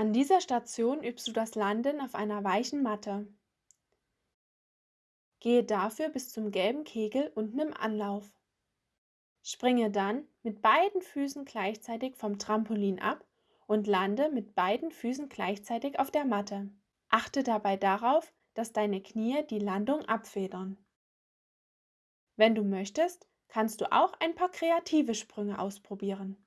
An dieser Station übst du das Landen auf einer weichen Matte. Gehe dafür bis zum gelben Kegel unten im Anlauf. Springe dann mit beiden Füßen gleichzeitig vom Trampolin ab und lande mit beiden Füßen gleichzeitig auf der Matte. Achte dabei darauf, dass deine Knie die Landung abfedern. Wenn du möchtest, kannst du auch ein paar kreative Sprünge ausprobieren.